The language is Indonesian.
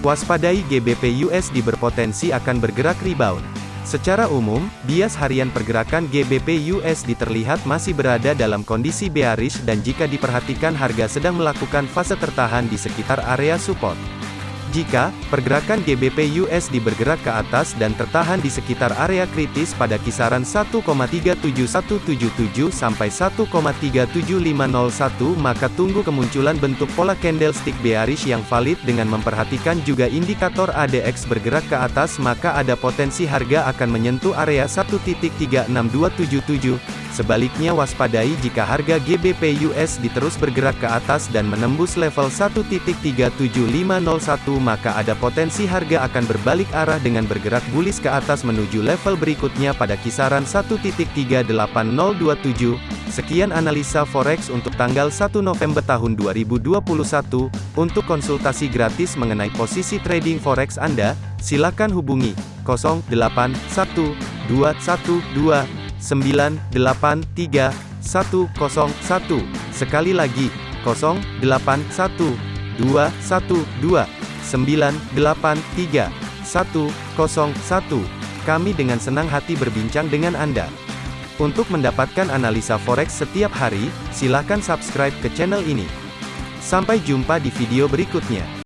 Waspadai GBP USD berpotensi akan bergerak rebound. Secara umum, bias harian pergerakan GBP USD terlihat masih berada dalam kondisi bearish dan jika diperhatikan harga sedang melakukan fase tertahan di sekitar area support. Jika pergerakan GBP USD bergerak ke atas dan tertahan di sekitar area kritis pada kisaran 1,37177 sampai 1,37501 maka tunggu kemunculan bentuk pola candlestick bearish yang valid dengan memperhatikan juga indikator ADX bergerak ke atas maka ada potensi harga akan menyentuh area 1.36277 Sebaliknya waspadai jika harga GBP USD terus bergerak ke atas dan menembus level 1.37501 maka ada potensi harga akan berbalik arah dengan bergerak bullish ke atas menuju level berikutnya pada kisaran 1.38027. Sekian analisa forex untuk tanggal 1 November tahun 2021. Untuk konsultasi gratis mengenai posisi trading forex Anda, silakan hubungi 081212 983 101. Sekali lagi, 081 212 983 101. Kami dengan senang hati berbincang dengan Anda. Untuk mendapatkan analisa forex setiap hari, silakan subscribe ke channel ini. Sampai jumpa di video berikutnya.